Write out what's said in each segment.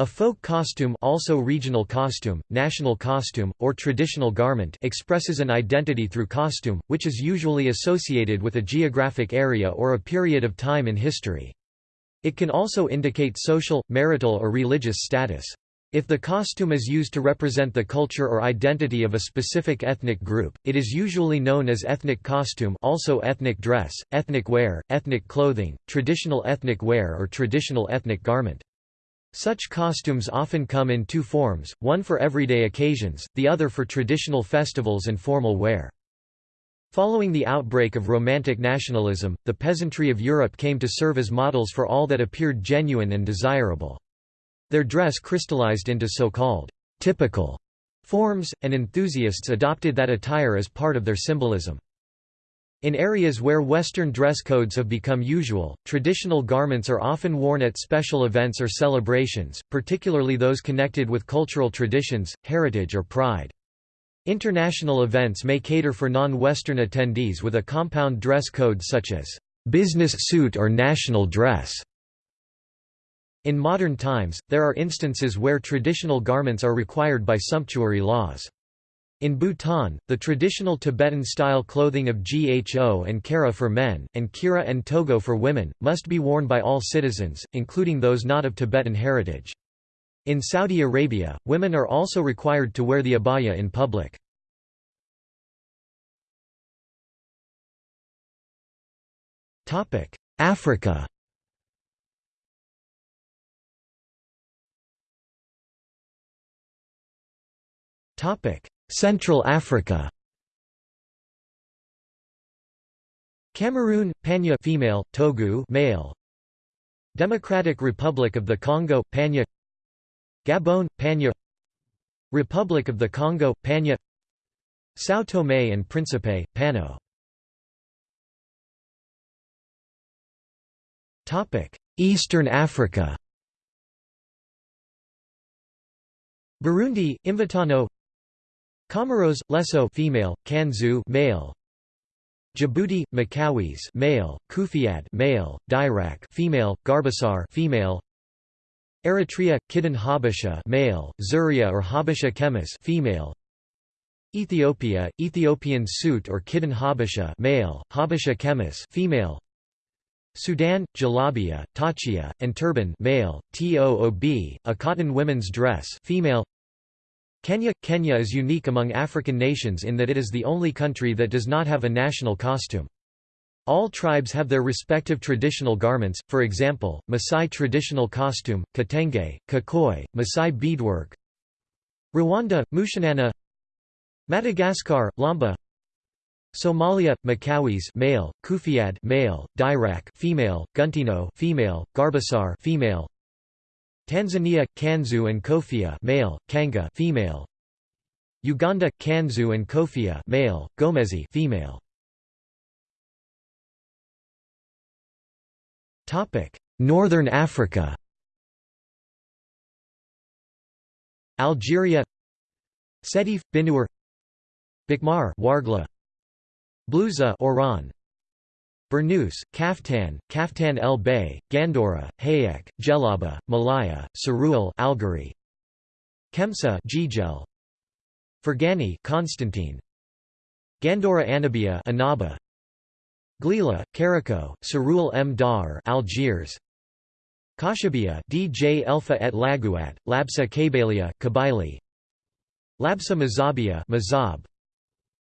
A folk costume also regional costume, national costume, or traditional garment expresses an identity through costume, which is usually associated with a geographic area or a period of time in history. It can also indicate social, marital or religious status. If the costume is used to represent the culture or identity of a specific ethnic group, it is usually known as ethnic costume also ethnic dress, ethnic wear, ethnic clothing, traditional ethnic wear or traditional ethnic garment. Such costumes often come in two forms, one for everyday occasions, the other for traditional festivals and formal wear. Following the outbreak of Romantic nationalism, the peasantry of Europe came to serve as models for all that appeared genuine and desirable. Their dress crystallized into so-called typical forms, and enthusiasts adopted that attire as part of their symbolism. In areas where Western dress codes have become usual, traditional garments are often worn at special events or celebrations, particularly those connected with cultural traditions, heritage or pride. International events may cater for non-Western attendees with a compound dress code such as business suit or national dress. In modern times, there are instances where traditional garments are required by sumptuary laws. In Bhutan, the traditional Tibetan-style clothing of Gho and Kara for men, and Kira and Togo for women, must be worn by all citizens, including those not of Tibetan heritage. In Saudi Arabia, women are also required to wear the abaya in public. Africa Topic: Central Africa. Cameroon Panya female Togo male. Democratic Republic of the Congo Panya. Gabon Panya. Republic of the Congo Panya. São Tomé and Príncipe Pano. Topic Eastern Africa. Burundi Imvutano Comoros, Lesso female, Kanzu male. Djibouti, Makawis male, Kufiad male, Dirac female, Garbasar female. Eritrea, Kidden Habesha male, Zuria or Habesha Kemis female. Ethiopia, Ethiopian suit or Kidden Habesha male, Habesha Kemis female. Sudan, Jalabia, Tachia, and turban male, Toob, a cotton women's dress female. Kenya – Kenya is unique among African nations in that it is the only country that does not have a national costume. All tribes have their respective traditional garments, for example, Maasai traditional costume, Kitenge, Kikoi, Maasai beadwork Rwanda, Mushanana Madagascar, Lamba Somalia, Makawis male, Kufiad male, Dirac female, Guntino female, Garbasar female, Tanzania Kanzu and Kofia male Kanga female. Uganda Kanzu and Kofia male Gomezi female. Topic Northern Africa. Algeria. Sétif Binuer Bikmar Wargla. Blouza Oran Burnous, Kaftan, Kaftan el Bay, Gandora, Hayek, Jelaba, Malaya, Saruel Algeri. Kemsa Jijel. Fergani Constantine. Gandora Anabia Anaba. Glila, Caraco, Saruel M. Dar Algiers. Kashabia DJ Elfa et Laguat, Labsa Kabalia Kabylie. Labsa Mazabia Mazab.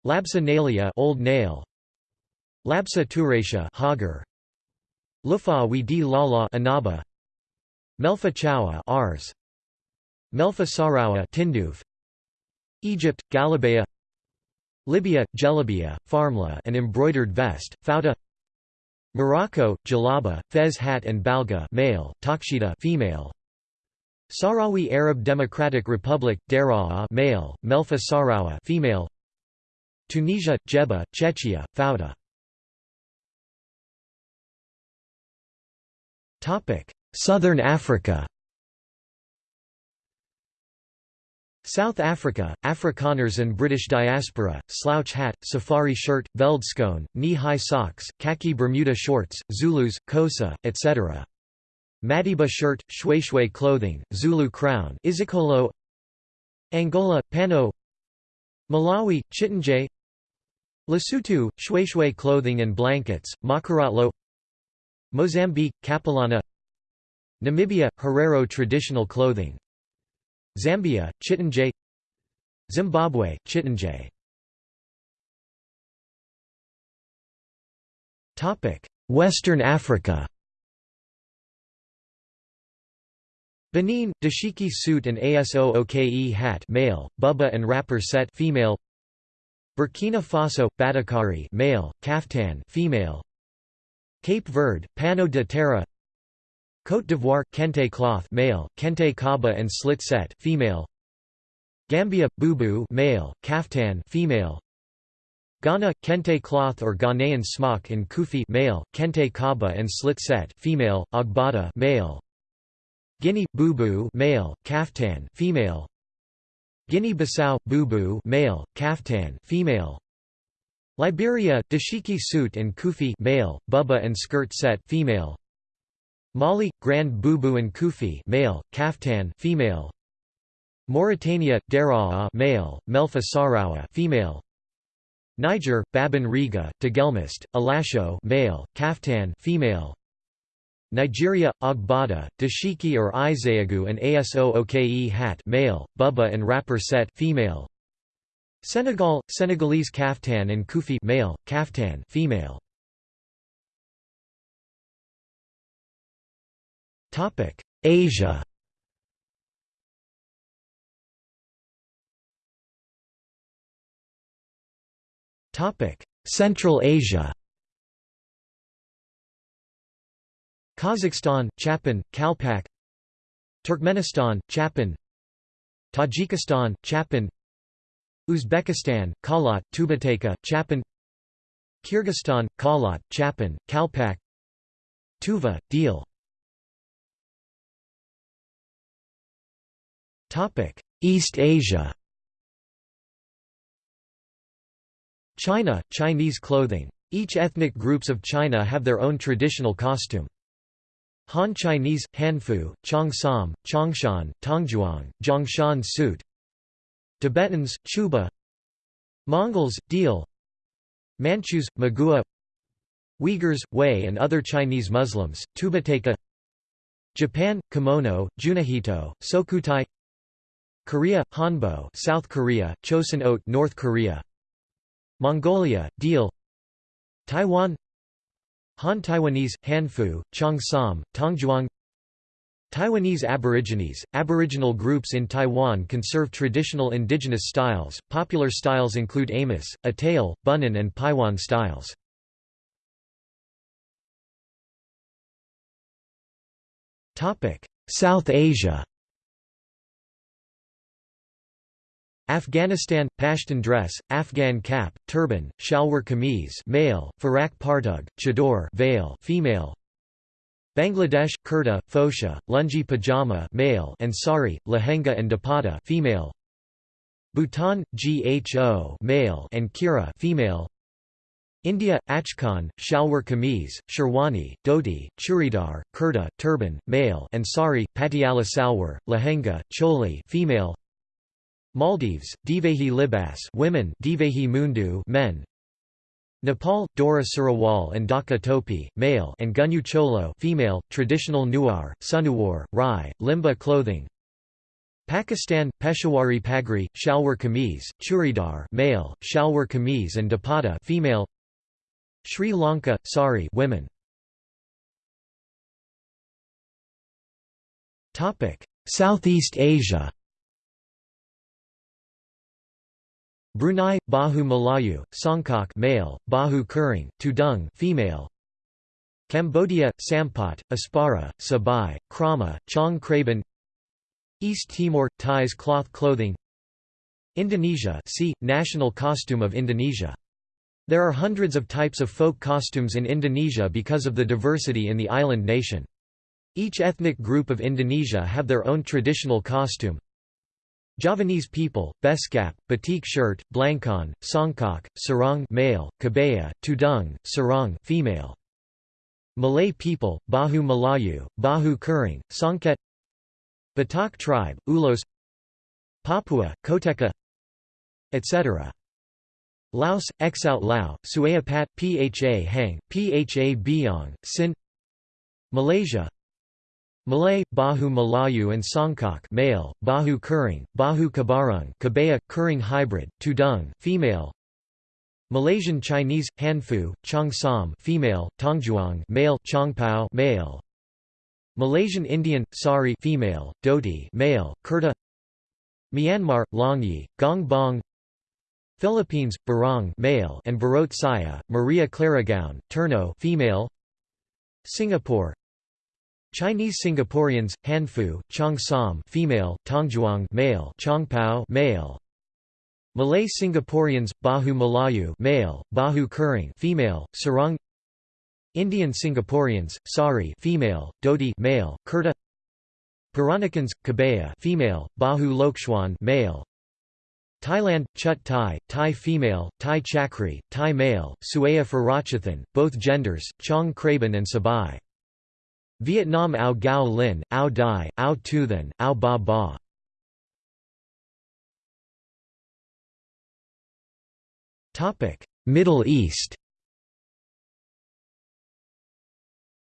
Labsa Nalia Old Nail. Labsa Turatia Hagar. Lufa we di Lala Anaba. Melfa Chawa Ars. Melfa Sarawa Tinduv. Egypt Galabea Libya Jelabia Farmla an embroidered vest Fauda Morocco Jalaba Fez hat and Balga male Takshida female. Sahrawi Arab Democratic Republic Daraa male Melfa Sarawa female. Tunisia Jebba Chechia Fauda Southern Africa. South Africa, Afrikaners and British diaspora, slouch hat, safari shirt, veldskoen, knee-high socks, khaki Bermuda shorts, Zulus, Xhosa, etc. Madiba shirt, Shweshwe clothing, Zulu crown Izikolo. Angola, Pano. Malawi, Chitanje Lesotho, Shweshwe clothing and blankets, Makarotlo Mozambique, Capulana Namibia, Herero traditional clothing Zambia, Chitanje Zimbabwe, Chitanje Western Africa Benin, dashiki suit and aso-oke hat male, buba and wrapper set female. Burkina Faso, batikari male, kaftan female. Cape Verde, pano de terre. Côte d'Ivoire, kente cloth male, kente kaba and slit set female. Gambia, bubu male, kaftan female. Ghana, kente cloth or Ghanaian smock and kufi male, kente kaba and slit set female, agbada male. Guinea bubu male, kaftan female. Guinea-Bissau bubu male, kaftan female. Liberia dashiki suit and kufi male, buba and skirt set female. Mali grand bubu and kufi male, kaftan female. Mauritania dera'a male, melfa sarawa female. Niger, Babin Riga, Tagelmust, Alasho male, kaftan female. Nigeria, Agbada, Dashiki or Izayagu and Aso Oke hat male, Buba and wrapper set female. Senegal, Senegalese kaftan and kufi male, kaftan female. Topic: Asia. Topic: Central Asia. Kazakhstan, Chapan, Kalpak Turkmenistan, Chapan Tajikistan, Chapan Uzbekistan, Khalat, Tubeteika, Chapan Kyrgyzstan, Khalat, Chapan, Kalpak Tuva, Deel East Asia China, Chinese clothing. Each ethnic groups of China have their own traditional costume. Han Chinese, Hanfu, Cheongsam, Changshan, Tangzhuang, Zhongshan suit Tibetans, Chuba Mongols, Deel Manchus, Magua Uyghurs, Hui and other Chinese Muslims, Tubeteika Japan, Kimono, Junahito, Sokutai Korea, Hanbok South Korea, Chosun Oat North Korea Mongolia, Deel Taiwan Han Taiwanese, Hanfu, Cheongsam, Tangzhuang Taiwanese Aborigines, Aboriginal groups in Taiwan conserve traditional indigenous styles. Popular styles include Amis, Atayal, Bunun, and Paiwan styles. South Asia Afghanistan – Pashtun dress, Afghan cap, turban, shalwar kameez male, farak partug, chador veil female. Bangladesh – kurta, fosha, lungi pajama male and sari, lehenga and dupatta female. Bhutan – gho male and kira female. India – Achkan, shalwar kameez, sherwani, dhoti, churidar, kurta, turban, male and sari, patiala salwar, lehenga, choli female. Maldives, Divehi Libas women, Divehi Mundu men. Nepal, Dora Sarawal and Dhaka Topi, male, and Gunyu Cholo, female, traditional Newar, Sunuwar, Rai, Limbu clothing. Pakistan, Peshawari Pagri, Shalwar Kameez, Churidar, male, Shalwar Kameez and Dupatta, female. Sri Lanka, Sari, women. Topic: Southeast Asia. Brunei, Baju Melayu, Songkok male, Baju Kurung, Tudung female. Cambodia, Sampot, Aspara, Sabai, Krama, Chong Kraban. East Timor, Thais cloth clothing. Indonesia, see national costume of Indonesia. There are hundreds of types of folk costumes in Indonesia because of the diversity in the island nation. Each ethnic group of Indonesia have their own traditional costume. Javanese people, Beskap, batik shirt, Blangkon, Songkok, Sarong male, Kebaya, Tudung, Sarong female. Malay people, Baju Melayu, Baju Kurung, Songket Batak tribe, Ulos Papua, Koteka etc. Laos, Exout Lao, Suaya Pat, Pha Hang, Pha Biong, Sin Malaysia Malay, Baju Melayu and Songkok male, Baju Kurung, Bahu Kabarung Kebaya, Kuring hybrid, Tudung female. Malaysian Chinese, Hanfu, Chong Som female, Tangzhuang male, Chongpao male. Malaysian Indian, Sari female, Dhoti male, Kurta. Myanmar, Longyi, Gong Bong Philippines, Barong male and Barot Saya, Maria Claragown, Terno female. Singapore Chinese Singaporeans, Hanfu, Chong Som female, Tangzhuang male, Chongpao male. Malay Singaporeans, Baju Melayu male, Baju Kurung female, Sarong Indian Singaporeans, Sari female, Dodi male, Kurta. Peranakans, Kebaya female, Bahu Lokchuan male, Thailand, Chut Thai, Thai female, Thai Chakri, Thai male, Suaya Farachathan, both genders, Chong Kraban and Sabai. Vietnam Ao Gao Lin, Ao Dai, Ao Thu Ao Ba Ba. Middle East.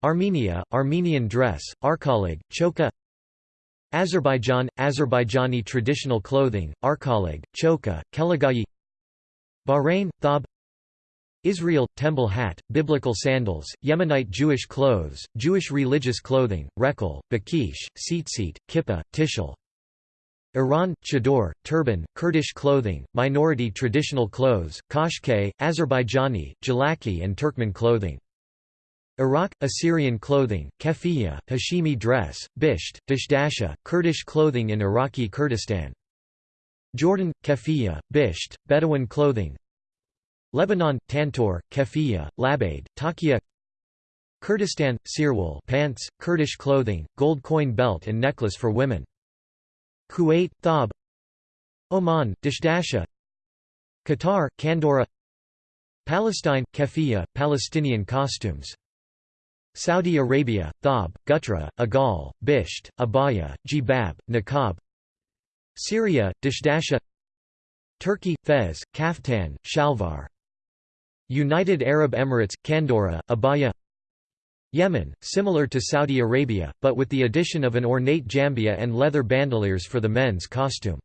Armenia, Armenian dress, Arkalig, Choka. Azerbaijan, Azerbaijani traditional clothing, Arkalig, Choka, Kelagayi Bahrain, Thab Israel, temple hat, biblical sandals, Yemenite Jewish clothes, Jewish religious clothing, Rekel, Bakish, Tzitzit, Kippah, Tishel. Iran, Chador, turban, Kurdish clothing, minority traditional clothes, Kashke, Azerbaijani, Jalaki and Turkmen clothing. Iraq, Assyrian clothing, Kefiya, Hashimi dress, Bisht, Dishdasha, Kurdish clothing in Iraqi Kurdistan. Jordan, Kefiya, Bisht, Bedouin clothing. Lebanon, Tantor, Kefiya, Labade, Takia Kurdistan, Sirwal pants, Kurdish clothing, gold coin belt and necklace for women. Kuwait, Thab Oman, Dishdasha Qatar, Kandora Palestine, Kefiya, Palestinian costumes. Saudi Arabia, Thab, Gutra, Agal, Bisht, Abaya, Jibab, Niqab. Syria, Dishdasha Turkey, Fez, Kaftan, Shalvar United Arab Emirates, Kandora, Abaya Yemen, similar to Saudi Arabia, but with the addition of an ornate jambia and leather bandoliers for the men's costume.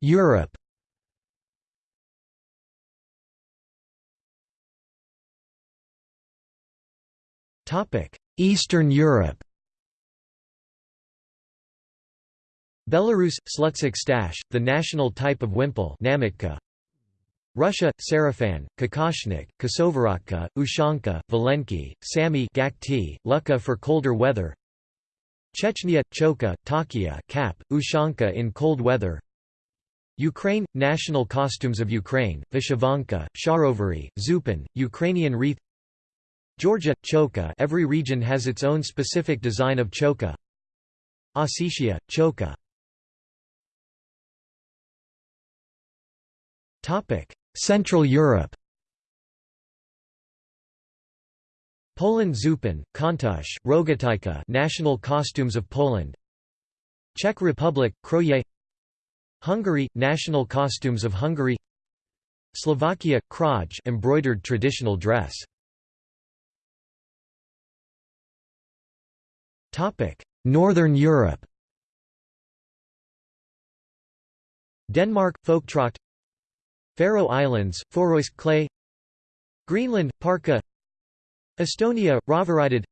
Europe Eastern Europe Belarus – Slutsk stash, the national type of wimple Namitka. Russia – Sarafan, Kokoshnik, Kosovorotka, Ushanka, Valenki, Sami Gakti, Luka for colder weather. Chechnya – Choka, Takia cap, Ushanka in cold weather. Ukraine – National costumes of Ukraine, Vyshyvanka, Sharovary, Zupin, Ukrainian wreath. Georgia – Choka every region has its own specific design of choka. Ossetia – Choka Central Europe Poland Zupin, Kontush, Rogatyka national costumes of Poland Czech Republic, Kroje Hungary – National costumes of Hungary Slovakia – Kraj embroidered traditional dress. Northern Europe Denmark – Folktracht Faroe Islands – Foroisk clay Greenland – Parka Estonia – Ravaraided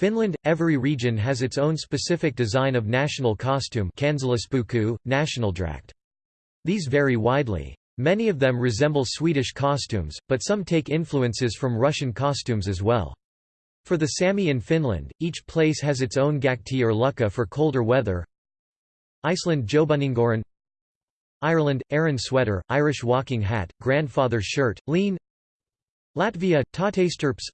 Finland – Every region has its own specific design of national costume nationaldrakt. These vary widely. Many of them resemble Swedish costumes, but some take influences from Russian costumes as well. For the Sami in Finland, each place has its own gakti or lukka for colder weather. Iceland Jobuningoran Ireland – Aran sweater, Irish walking hat, grandfather shirt, lean Latvia – Tautestirps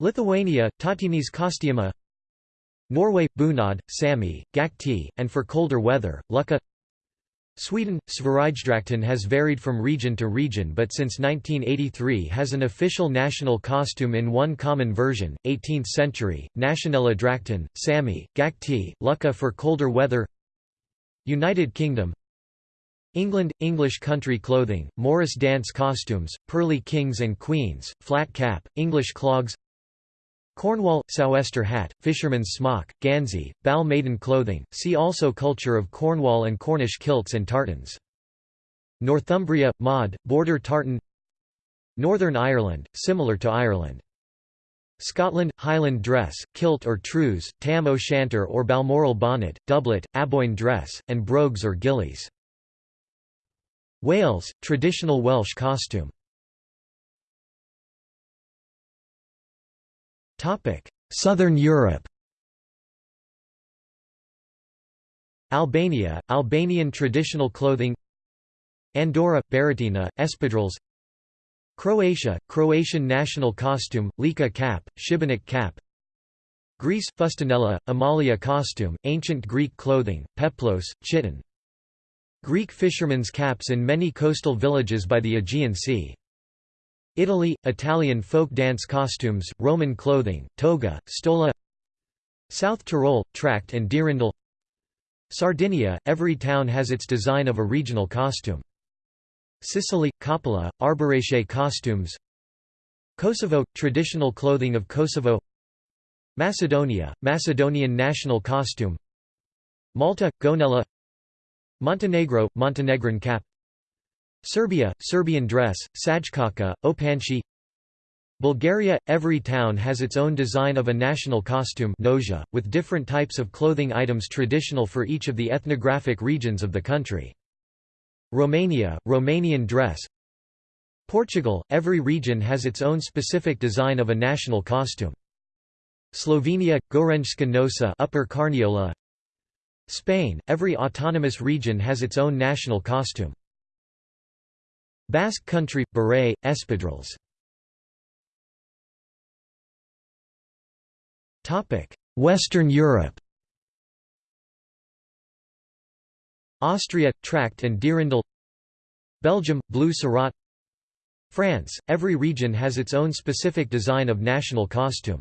Lithuania – Tautinys kostiuma Norway – Bunad, Sami, Gakti, and for colder weather, Lukka Sweden, Sverigedrakten has varied from region to region but since 1983 has an official national costume in one common version, 18th century, Nationella Drakten, Sami, Gakti, Lucka for colder weather United Kingdom England – English country clothing, Morris dance costumes, pearly kings and queens, flat cap, English clogs Cornwall – sou'wester hat, fisherman's smock, gansey, bal maiden clothing, see also Culture of Cornwall and Cornish kilts and tartans. Northumbria – mod, border tartan Northern Ireland – similar to Ireland. Scotland – Highland dress, kilt or trews, tam o' shanter or balmoral bonnet, doublet, aboyne dress, and brogues or gillies. Wales – traditional Welsh costume. Southern Europe. Albania, Albanian traditional clothing. Andorra, Barretina, espadrilles. Croatia, Croatian national costume, lika cap, šibenik cap. Greece, fustanella, Amalia costume, ancient Greek clothing, peplos, chiton Greek fishermen's caps in many coastal villages by the Aegean Sea. Italy – Italian folk dance costumes, Roman clothing, toga, stola. South Tyrol – Tracht and dirndl Sardinia – every town has its design of a regional costume. Sicily – Coppola, Arbëreshe costumes. Kosovo – traditional clothing of Kosovo. Macedonia – Macedonian national costume. Malta – Gonella Montenegro – Montenegrin cap Serbia, Serbian dress, sajkaka, opanci Bulgaria – Every town has its own design of a national costume noja, with different types of clothing items traditional for each of the ethnographic regions of the country. Romania – Romanian dress Portugal – Every region has its own specific design of a national costume. Slovenia – Gorenjska nosa upper Carniola Spain – Every autonomous region has its own national costume. Basque Country – beret, espadrilles Western Europe Austria – Tracht and dirndl Belgium – blue surratt France – Every region has its own specific design of national costume.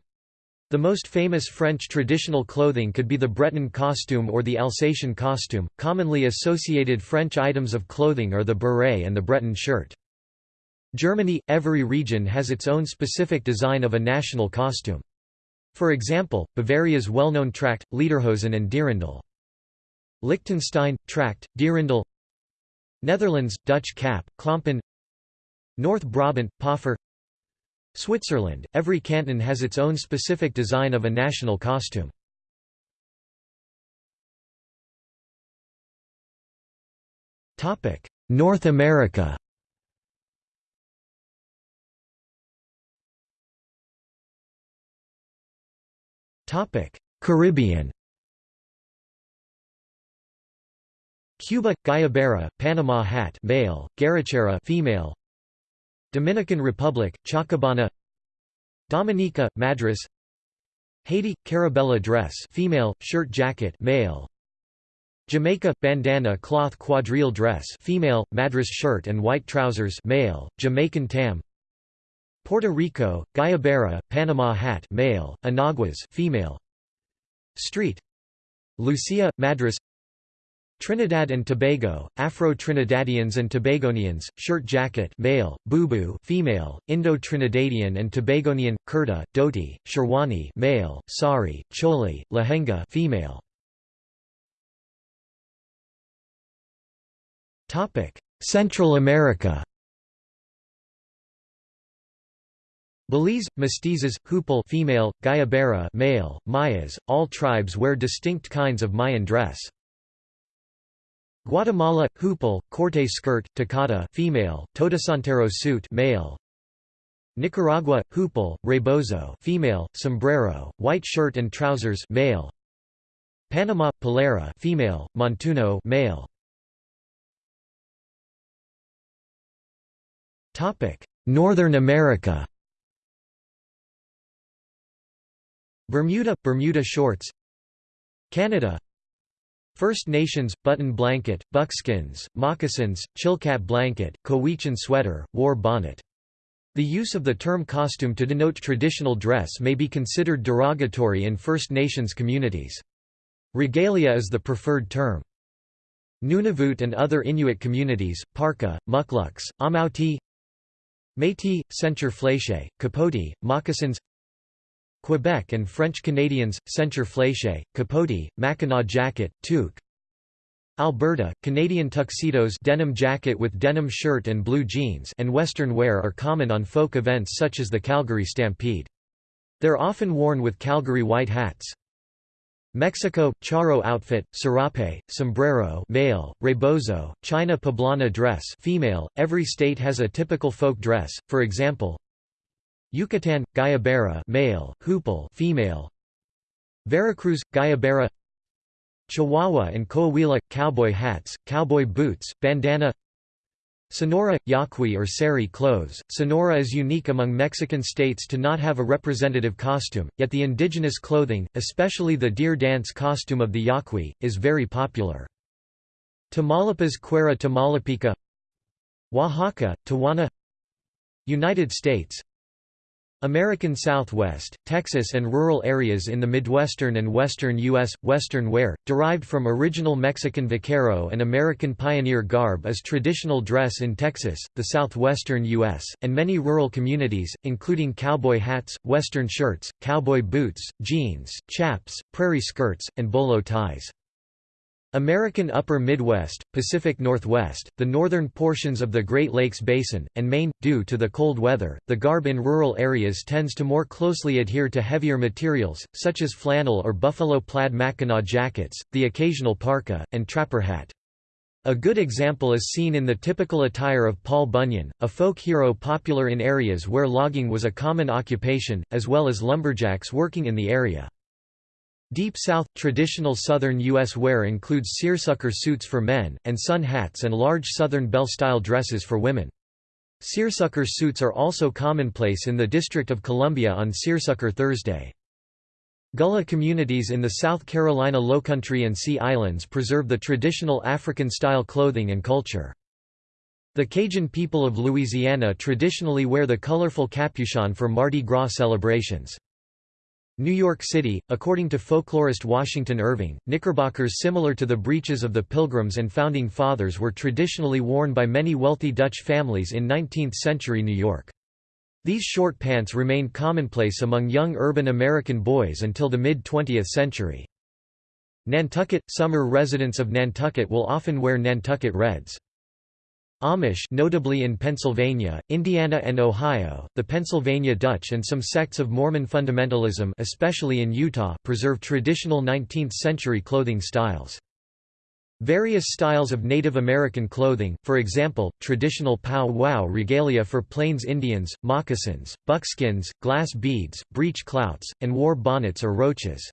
The most famous French traditional clothing could be the Breton costume or the Alsatian costume. Commonly associated French items of clothing are the beret and the Breton shirt. Germany – Every region has its own specific design of a national costume. For example, Bavaria's well-known Tracht, Lederhosen and Dirndl. Liechtenstein – Tracht, Dirndl Netherlands – Dutch cap, Klompen North Brabant – Poffer Switzerland, every canton has its own specific design of a national costume. North America Caribbean Cuba Guayabera, Panama hat male, Garachera female Dominican Republic, Chacabana Dominica, Madras Haiti, Carabella dress female, shirt jacket male Jamaica, bandana cloth quadrille dress female, Madras shirt and white trousers male, Jamaican tam Puerto Rico, Guayabera, Panama hat male, Enaguas female Street Lucia, Madras Trinidad and Tobago, Afro-Trinidadians and Tobagonians, shirt jacket male, bubu female, Indo-Trinidadian and Tobagonian, kurta, dhoti, sherwani male, sari, choli, lehenga female. Topic: Central America. Belize, mestizos, huipil female, Guayabera male, Mayas, all tribes wear distinct kinds of Mayan dress. Guatemala huipil, corte skirt, tacata female, todasantero suit male. Nicaragua huipil, rebozo female, sombrero, white shirt and trousers male. Panama polera female, montuno male. Topic: Northern America. Bermuda Bermuda shorts. Canada First Nations, button blanket, buckskins, moccasins, chilkat blanket, Cowichan sweater, war bonnet. The use of the term costume to denote traditional dress may be considered derogatory in First Nations communities. Regalia is the preferred term. Nunavut and other Inuit communities, parka, mukluks, amauti Métis, ceinture Fléché, capote, moccasins Quebec and French Canadians, ceinture fléchée, capote, mackinaw jacket, toque Alberta, Canadian tuxedos denim jacket with denim shirt and blue jeans and western wear are common on folk events such as the Calgary Stampede. They're often worn with Calgary white hats. Mexico, charro outfit, serape, sombrero male, rebozo, China poblana dress female. Every state has a typical folk dress, for example Yucatan, guayabera male, hoople female. Veracruz, guayabera Chihuahua and Coahuila – cowboy hats, cowboy boots, bandana. Sonora – yaqui or sari clothes. Sonora is unique among Mexican states to not have a representative costume, yet the indigenous clothing, especially the deer dance costume of the yaqui, is very popular. Tamaulipas Cuera Tamaulipica. Oaxaca, Tehuana. United States American Southwest, Texas and rural areas in the Midwestern and western U.S. Western wear, derived from original Mexican vaquero and American pioneer garb is traditional dress in Texas, the southwestern U.S., and many rural communities, including cowboy hats, western shirts, cowboy boots, jeans, chaps, prairie skirts, and bolo ties. American Upper Midwest, Pacific Northwest, the northern portions of the Great Lakes Basin, and Maine. Due to the cold weather, the garb in rural areas tends to more closely adhere to heavier materials, such as flannel or buffalo plaid mackinaw jackets, the occasional parka, and trapper hat. A good example is seen in the typical attire of Paul Bunyan, a folk hero popular in areas where logging was a common occupation, as well as lumberjacks working in the area. Deep South, traditional Southern U.S. wear includes seersucker suits for men, and sun hats and large Southern belle-style dresses for women. Seersucker suits are also commonplace in the District of Columbia on Seersucker Thursday. Gullah communities in the South Carolina Lowcountry and Sea Islands preserve the traditional African-style clothing and culture. The Cajun people of Louisiana traditionally wear the colorful capuchon for Mardi Gras celebrations. New York City, according to folklorist Washington Irving, knickerbockers similar to the breeches of the Pilgrims and Founding Fathers were traditionally worn by many wealthy Dutch families in 19th-century New York. These short pants remained commonplace among young urban American boys until the mid-20th century. Nantucket – Summer residents of Nantucket will often wear Nantucket Reds. Amish notably in Pennsylvania, Indiana and Ohio, the Pennsylvania Dutch and some sects of Mormon fundamentalism especially in Utah preserve traditional 19th-century clothing styles. Various styles of Native American clothing, for example, traditional pow-wow regalia for Plains Indians, moccasins, buckskins, glass beads, breech clouts, and war bonnets or roaches.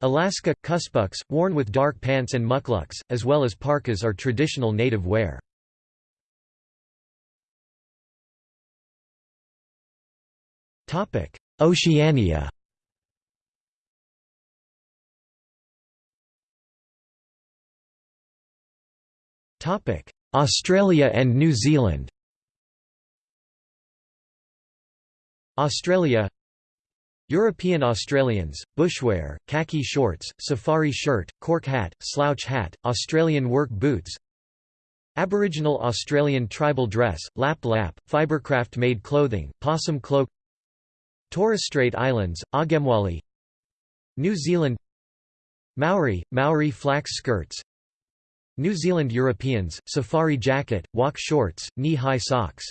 Alaska, kuspuks, worn with dark pants and mukluks, as well as parkas are traditional native wear. Oceania. Topic: Australia and New Zealand. Australia. European Australians, bushwear, khaki shorts, safari shirt, cork hat, slouch hat, Australian work boots. Aboriginal Australian tribal dress, lap lap, fibercraft-made clothing, possum cloak Torres Strait Islands, Agemwali New Zealand Maori, Maori flax skirts New Zealand Europeans, safari jacket, walk shorts, knee-high socks.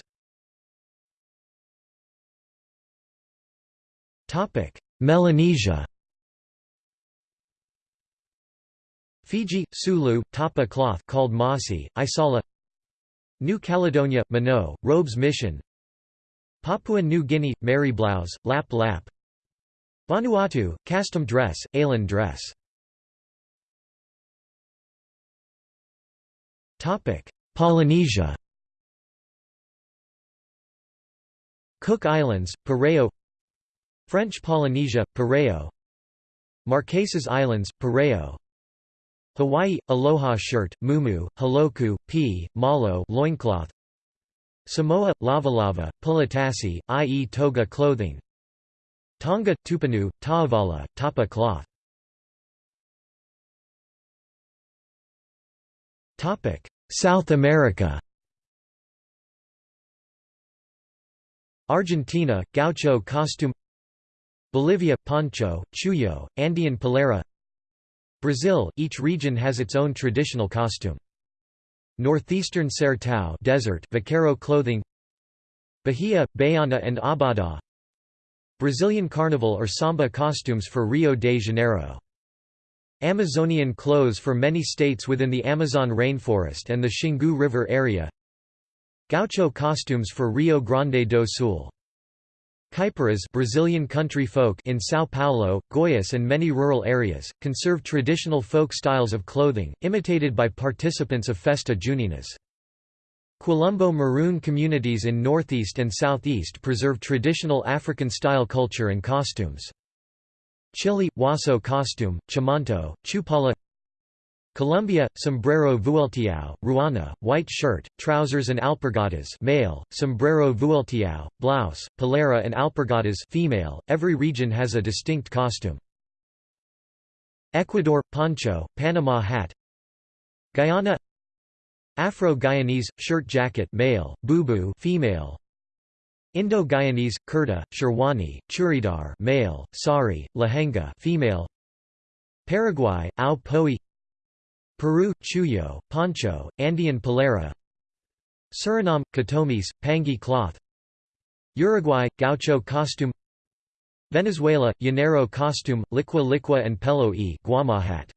Melanesia. Fiji, Sulu, tapa cloth called masi, isala New Caledonia, Minot, robes mission Papua New Guinea, Mary blouse, lap lap. Vanuatu, Custom dress, Alan dress. Polynesia. Cook Islands, Pareo. French Polynesia, Pareo. Marquesas Islands, Pareo. Hawaii – Aloha shirt, mumu, haloku, pi, malo loincloth Samoa – lavalava, pulatasi, i.e. toga clothing. Tonga – tupanu, ta'avala, tapa cloth. South America. Argentina – gaucho costume. Bolivia – poncho, chullo, Andean polera Brazil – Each region has its own traditional costume. Northeastern Sertão desert vaqueiro clothing Bahia, Baiana and Abada Brazilian Carnival or Samba costumes for Rio de Janeiro. Amazonian clothes for many states within the Amazon rainforest and the Xingu River area. Gaucho costumes for Rio Grande do Sul Caipiras Brazilian country folk in São Paulo, Goiás and many rural areas, conserve traditional folk styles of clothing, imitated by participants of Festa Juninas. Quilombo Maroon communities in northeast and southeast preserve traditional African-style culture and costumes. Chile – Huaso costume, Chamanto, Chupalla Colombia, sombrero vueltiao, ruana, white shirt, trousers and alpargatas male, sombrero vueltiao, blouse, polera and alpargatas female. Every region has a distinct costume. Ecuador – poncho, Panama hat Guyana Afro-Guyanese – shirt jacket male, bubu female Indo-Guyanese – kurta, sherwani, churidar male, sari, lehenga female Paraguay – ao poi Peru, chullo, poncho, Andean polera Suriname, katomis, pangi cloth. Uruguay, gaucho costume. Venezuela, llanero costume, liqui liqui and pelo e guama hat.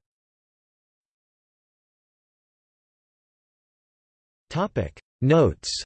Notes